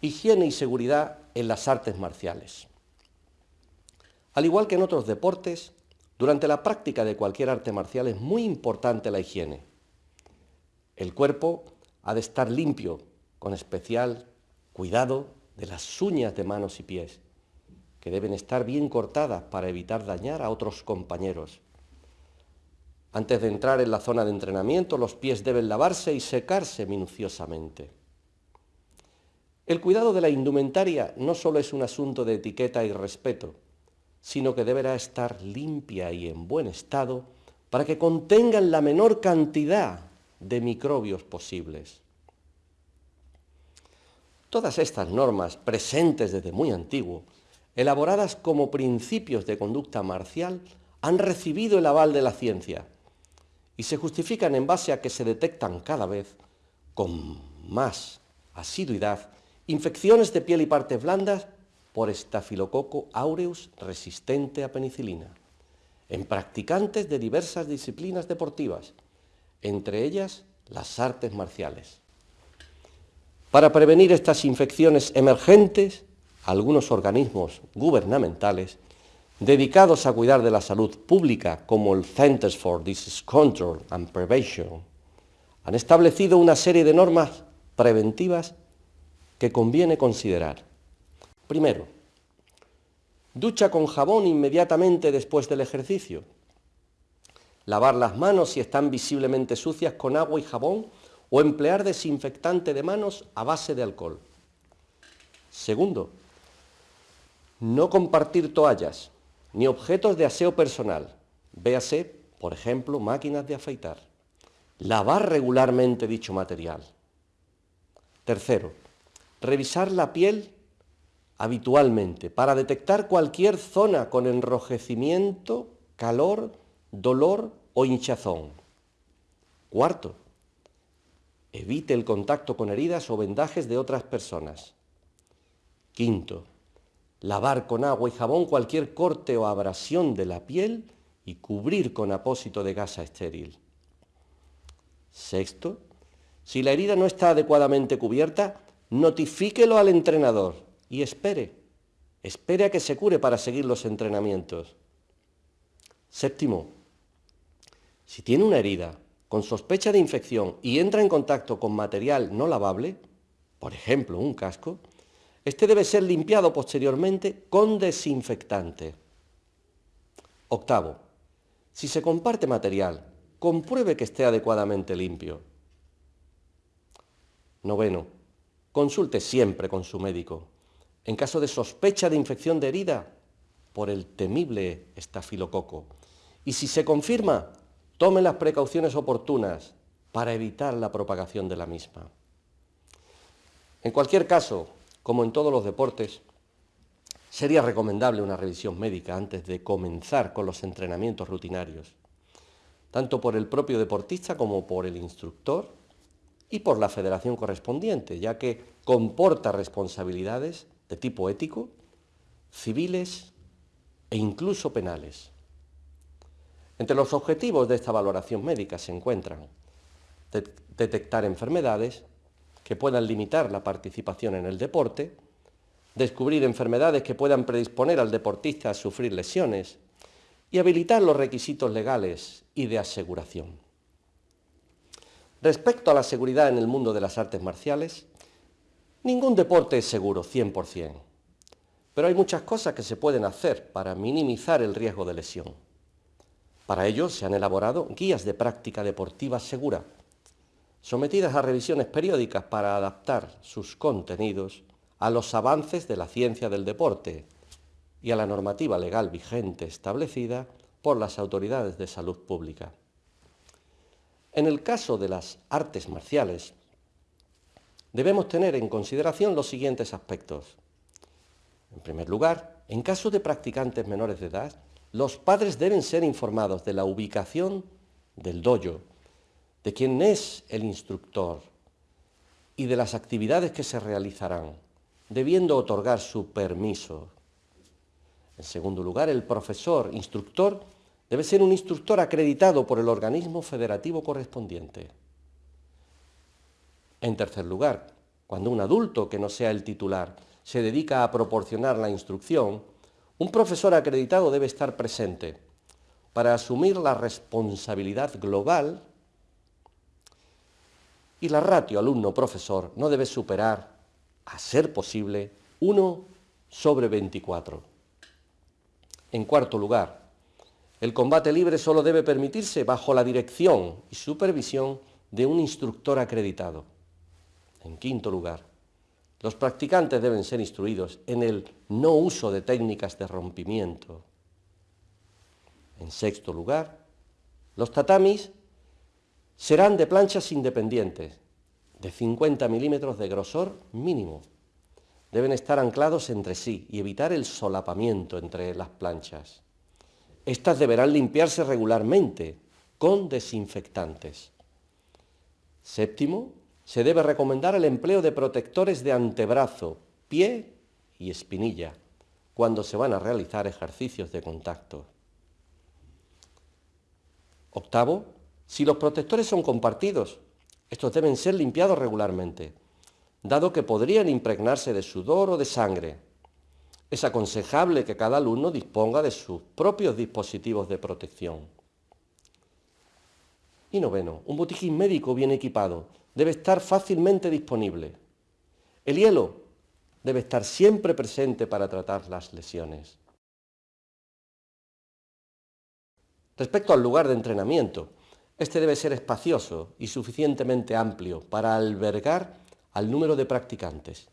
Higiene y seguridad en las artes marciales. Al igual que en otros deportes, durante la práctica de cualquier arte marcial es muy importante la higiene. El cuerpo ha de estar limpio, con especial cuidado de las uñas de manos y pies, que deben estar bien cortadas para evitar dañar a otros compañeros. Antes de entrar en la zona de entrenamiento, los pies deben lavarse y secarse minuciosamente. El cuidado de la indumentaria no solo es un asunto de etiqueta y respeto, sino que deberá estar limpia y en buen estado para que contengan la menor cantidad de microbios posibles. Todas estas normas, presentes desde muy antiguo, elaboradas como principios de conducta marcial, han recibido el aval de la ciencia y se justifican en base a que se detectan cada vez con más asiduidad infecciones de piel y partes blandas por estafilococo aureus resistente a penicilina, en practicantes de diversas disciplinas deportivas, entre ellas las artes marciales. Para prevenir estas infecciones emergentes, algunos organismos gubernamentales dedicados a cuidar de la salud pública, como el Centers for Disease Control and Prevention, han establecido una serie de normas preventivas que conviene considerar. Primero, ducha con jabón inmediatamente después del ejercicio. Lavar las manos si están visiblemente sucias con agua y jabón o emplear desinfectante de manos a base de alcohol. Segundo, no compartir toallas ni objetos de aseo personal, véase, por ejemplo, máquinas de afeitar. Lavar regularmente dicho material. Tercero, revisar la piel habitualmente para detectar cualquier zona con enrojecimiento, calor, dolor o hinchazón. Cuarto, Evite el contacto con heridas o vendajes de otras personas. Quinto, lavar con agua y jabón cualquier corte o abrasión de la piel y cubrir con apósito de gasa estéril. Sexto, si la herida no está adecuadamente cubierta, notifíquelo al entrenador y espere, espere a que se cure para seguir los entrenamientos. Séptimo, si tiene una herida con sospecha de infección y entra en contacto con material no lavable, por ejemplo un casco, este debe ser limpiado posteriormente con desinfectante. Octavo, si se comparte material, compruebe que esté adecuadamente limpio. Noveno, consulte siempre con su médico. En caso de sospecha de infección de herida por el temible estafilococo. Y si se confirma, Tome las precauciones oportunas para evitar la propagación de la misma. En cualquier caso, como en todos los deportes, sería recomendable una revisión médica antes de comenzar con los entrenamientos rutinarios, tanto por el propio deportista como por el instructor y por la federación correspondiente, ya que comporta responsabilidades de tipo ético, civiles e incluso penales. Entre los objetivos de esta valoración médica se encuentran detectar enfermedades que puedan limitar la participación en el deporte, descubrir enfermedades que puedan predisponer al deportista a sufrir lesiones y habilitar los requisitos legales y de aseguración. Respecto a la seguridad en el mundo de las artes marciales, ningún deporte es seguro 100%, pero hay muchas cosas que se pueden hacer para minimizar el riesgo de lesión. Para ello se han elaborado guías de práctica deportiva segura, sometidas a revisiones periódicas para adaptar sus contenidos a los avances de la ciencia del deporte y a la normativa legal vigente establecida por las autoridades de salud pública. En el caso de las artes marciales, debemos tener en consideración los siguientes aspectos. En primer lugar, en caso de practicantes menores de edad, los padres deben ser informados de la ubicación del dojo, de quién es el instructor y de las actividades que se realizarán, debiendo otorgar su permiso. En segundo lugar, el profesor, instructor, debe ser un instructor acreditado por el organismo federativo correspondiente. En tercer lugar, cuando un adulto que no sea el titular se dedica a proporcionar la instrucción, un profesor acreditado debe estar presente para asumir la responsabilidad global y la ratio alumno-profesor no debe superar, a ser posible, 1 sobre 24. En cuarto lugar, el combate libre solo debe permitirse bajo la dirección y supervisión de un instructor acreditado. En quinto lugar, los practicantes deben ser instruidos en el no uso de técnicas de rompimiento. En sexto lugar, los tatamis serán de planchas independientes, de 50 milímetros de grosor mínimo. Deben estar anclados entre sí y evitar el solapamiento entre las planchas. Estas deberán limpiarse regularmente con desinfectantes. Séptimo, se debe recomendar el empleo de protectores de antebrazo, pie y espinilla cuando se van a realizar ejercicios de contacto. Octavo, si los protectores son compartidos, estos deben ser limpiados regularmente, dado que podrían impregnarse de sudor o de sangre. Es aconsejable que cada alumno disponga de sus propios dispositivos de protección. Y noveno, un botiquín médico bien equipado debe estar fácilmente disponible. El hielo debe estar siempre presente para tratar las lesiones. Respecto al lugar de entrenamiento, este debe ser espacioso y suficientemente amplio para albergar al número de practicantes.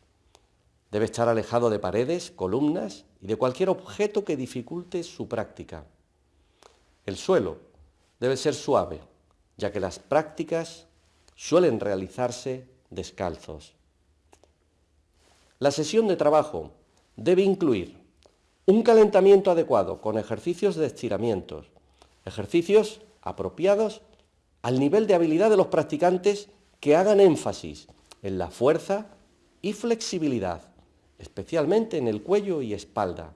Debe estar alejado de paredes, columnas y de cualquier objeto que dificulte su práctica. El suelo debe ser suave, ya que las prácticas suelen realizarse descalzos. La sesión de trabajo debe incluir un calentamiento adecuado con ejercicios de estiramientos, ejercicios apropiados al nivel de habilidad de los practicantes que hagan énfasis en la fuerza y flexibilidad, especialmente en el cuello y espalda.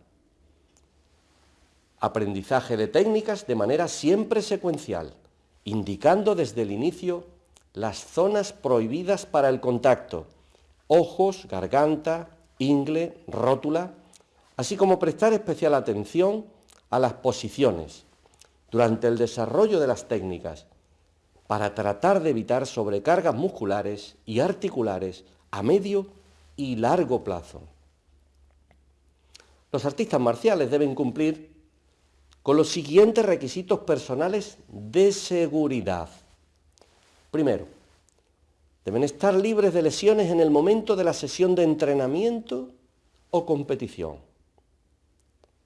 Aprendizaje de técnicas de manera siempre secuencial, indicando desde el inicio las zonas prohibidas para el contacto, ojos, garganta, ingle, rótula, así como prestar especial atención a las posiciones durante el desarrollo de las técnicas para tratar de evitar sobrecargas musculares y articulares a medio y largo plazo. Los artistas marciales deben cumplir con los siguientes requisitos personales de seguridad. Primero, deben estar libres de lesiones en el momento de la sesión de entrenamiento o competición.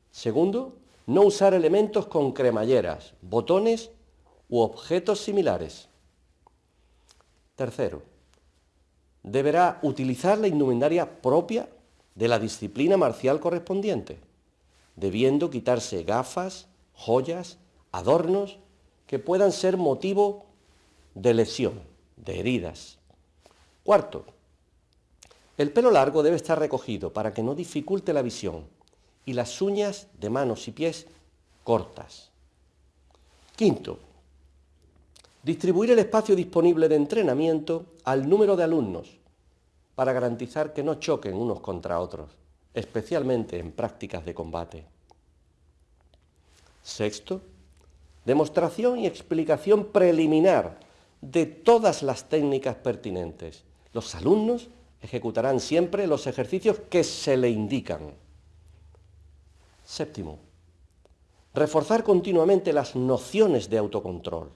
Segundo, no usar elementos con cremalleras, botones u objetos similares. Tercero, deberá utilizar la indumentaria propia de la disciplina marcial correspondiente, debiendo quitarse gafas, joyas, adornos que puedan ser motivo de lesión, de heridas. Cuarto, el pelo largo debe estar recogido para que no dificulte la visión y las uñas de manos y pies cortas. Quinto, Distribuir el espacio disponible de entrenamiento al número de alumnos para garantizar que no choquen unos contra otros, especialmente en prácticas de combate. Sexto, demostración y explicación preliminar de todas las técnicas pertinentes. Los alumnos ejecutarán siempre los ejercicios que se le indican. Séptimo, reforzar continuamente las nociones de autocontrol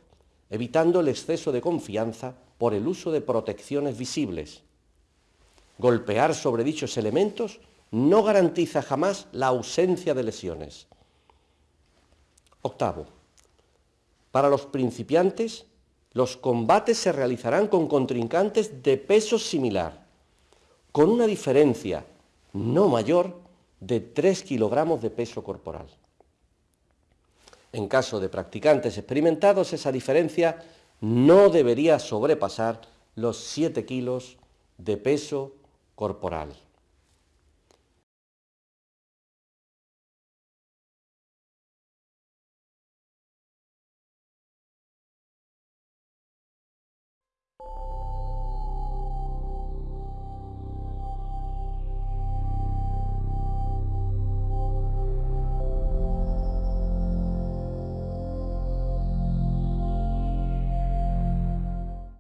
evitando el exceso de confianza por el uso de protecciones visibles. Golpear sobre dichos elementos no garantiza jamás la ausencia de lesiones. Octavo, para los principiantes, los combates se realizarán con contrincantes de peso similar, con una diferencia no mayor de 3 kilogramos de peso corporal. En caso de practicantes experimentados, esa diferencia no debería sobrepasar los 7 kilos de peso corporal.